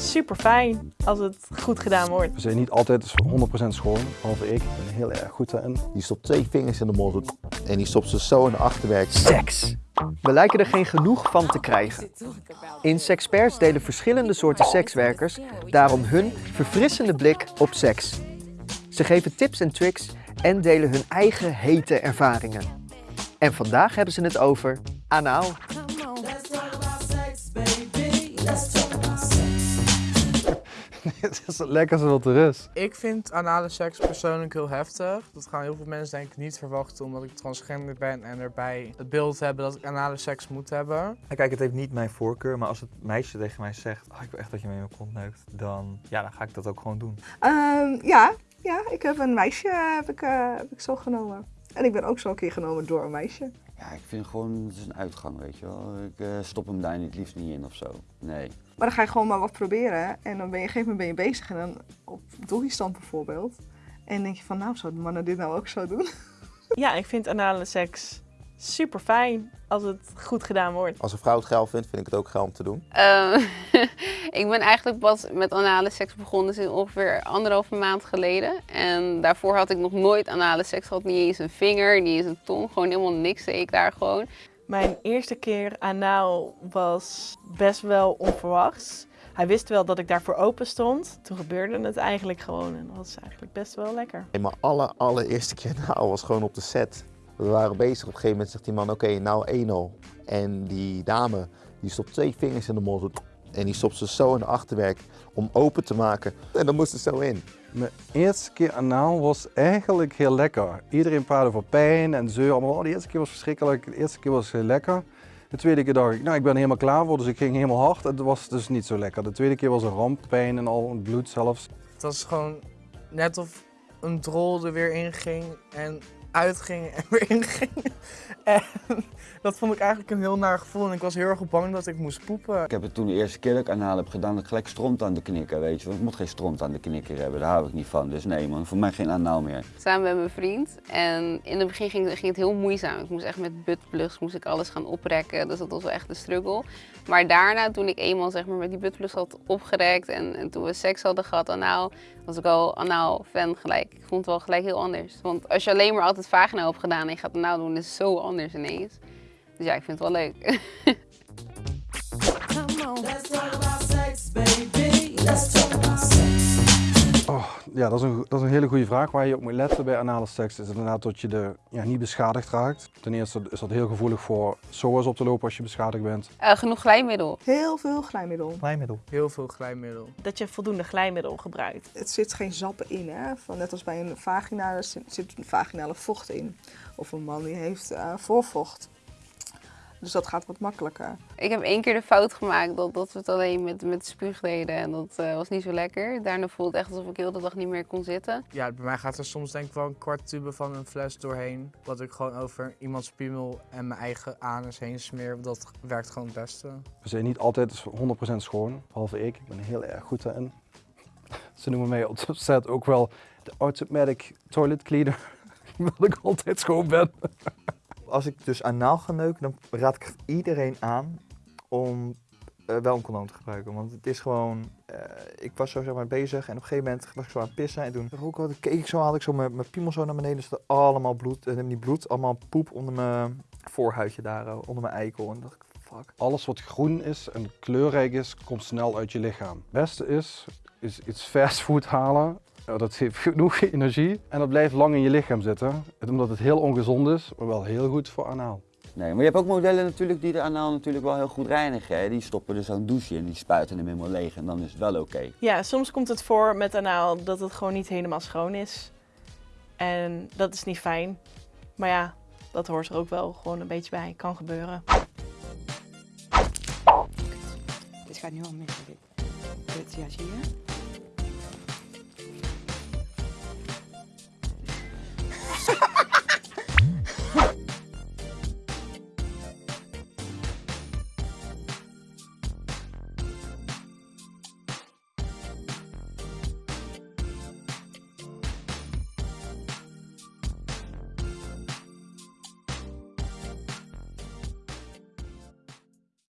super fijn als het goed gedaan wordt. We zijn niet altijd 100% schoon, behalve ik. Ik ben heel erg goed daarin. Die stopt twee vingers in de mond en die stopt ze zo in de achterwerk. Seks. We lijken er geen genoeg van te krijgen. In Sexperts delen verschillende soorten sekswerkers daarom hun verfrissende blik op seks. Ze geven tips en tricks en delen hun eigen hete ervaringen. En vandaag hebben ze het over anaal. Het is het lekkerste wat er is. Ik vind anale seks persoonlijk heel heftig. Dat gaan heel veel mensen denk ik niet verwachten omdat ik transgender ben en erbij het beeld hebben dat ik anale seks moet hebben. Kijk, het heeft niet mijn voorkeur, maar als het meisje tegen mij zegt, oh, ik wil echt dat je me in mijn kont neukt, dan, ja, dan ga ik dat ook gewoon doen. Ehm, ja, ja, ik heb een meisje heb ik, eh, heb ik zo genomen. En ik ben ook zo een keer genomen door een meisje. Ja, ik vind gewoon, het is een uitgang, weet je wel. Ik eh, stop hem daar niet, liefst niet in of zo. Nee. Maar dan ga je gewoon maar wat proberen. En dan ben je op een gegeven moment ben je bezig. En dan op doggystand bijvoorbeeld. En dan denk je van, nou, zouden mannen dit nou ook zo doen? Ja, ik vind anale seks super fijn als het goed gedaan wordt. Als een vrouw het geil vindt, vind ik het ook geil om te doen. Ehm, ik ben eigenlijk pas met anale seks begonnen sinds ongeveer anderhalve maand geleden. En daarvoor had ik nog nooit anale seks gehad. Niet eens een vinger, niet eens een tong. Gewoon helemaal niks deed ik daar gewoon. Mijn eerste keer anaal was best wel onverwachts. Hij wist wel dat ik daarvoor open stond. Toen gebeurde het eigenlijk gewoon en dat was eigenlijk best wel lekker. En mijn aller, allereerste keer nou was gewoon op de set. We waren bezig, op een gegeven moment zegt die man, oké, nou 1-0. En die dame, die stopt twee vingers in de mond en die stopt ze zo in de achterwerk om open te maken. En dan moest het zo in. Mijn eerste keer anaal was eigenlijk heel lekker. Iedereen praatte over pijn en zeur. Allemaal. Oh, de eerste keer was verschrikkelijk, de eerste keer was heel lekker. De tweede keer dacht ik, nou ik ben er helemaal klaar voor, dus ik ging helemaal hard. Het was dus niet zo lekker. De tweede keer was een ramp, pijn en al, bloed zelfs. Het was gewoon net of een drol er weer in ging en uitging en weer inging. En dat vond ik eigenlijk een heel naar gevoel en ik was heel erg bang dat ik moest poepen. Ik heb het toen de eerste keer dat ik anaal heb gedaan, dat ik gelijk stront aan de knikker, weet je. Want ik moet geen stront aan de knikker hebben, daar hou ik niet van. Dus nee man, voor mij geen anaal meer. Samen met mijn vriend. En in het begin ging, ging het heel moeizaam. Ik moest echt met buttplugs moest ik alles gaan oprekken. Dus dat was wel echt een struggle. Maar daarna, toen ik eenmaal zeg maar, met die buttplugs had opgerekt en, en toen we seks hadden gehad anaal, was ik al anaal fan gelijk. Ik vond het wel gelijk heel anders. Want als je alleen maar altijd vagina hebt gedaan en je gaat anaal doen, is het zo anders ineens. Dus ja, ik vind het wel leuk. ja, dat is, een, dat is een hele goede vraag. Waar je op moet letten bij anale seks is inderdaad dat je de, ja, niet beschadigd raakt. Ten eerste is dat heel gevoelig voor SOA's op te lopen als je beschadigd bent. Eh, genoeg glijmiddel. Heel veel glijmiddel. Glijmiddel. Heel veel glijmiddel. Dat je voldoende glijmiddel gebruikt. Het zit geen zappen in, hè? Van, net als bij een vagina, er zit zit een vaginale vocht in. Of een man die heeft eh, voorvocht. Dus dat gaat wat makkelijker. Ik heb één keer de fout gemaakt dat, dat we het alleen met, met spuug deden en dat eh, was niet zo lekker. Daarna voelde het echt alsof ik heel de dag niet meer kon zitten. Ja, bij mij gaat er soms denk ik wel een kwart tube van een fles doorheen. Wat ik gewoon over iemands piemel en mijn eigen anus heen smeer. Dat werkt gewoon het beste. We zijn niet altijd 100% schoon, behalve ik. Ik ben er heel erg goed daarin. Ze noemen mij op de set ook wel de automatic toilet cleaner. Omdat ik altijd schoon ben. Als ik dus anaal ga neuken, dan raad ik iedereen aan om eh, wel een condoom te gebruiken. Want het is gewoon, eh, ik was zo zeg maar bezig en op een gegeven moment was ik zo aan het pissen. En toen rook ik, keek ik zo, haalde ik zo mijn, mijn piemel zo naar beneden. Er allemaal bloed, en niet bloed, allemaal poep onder mijn voorhuidje daar, eh, onder mijn eikel. En dacht ik, fuck. Alles wat groen is en kleurrijk is, komt snel uit je lichaam. Het beste is, is iets fastfood halen. Dat geeft genoeg energie en dat blijft lang in je lichaam zitten. Omdat het heel ongezond is, maar wel heel goed voor anaal. Nee, maar je hebt ook modellen natuurlijk die de anaal natuurlijk wel heel goed reinigen. Hè? Die stoppen er zo'n douche in, die spuiten hem helemaal leeg en dan is het wel oké. Ja, soms komt het voor met anaal dat het gewoon niet helemaal schoon is. En dat is niet fijn. Maar ja, dat hoort er ook wel gewoon een beetje bij. Kan gebeuren. Dit gaat nu al mis. Dit. Dit, ja, zie je?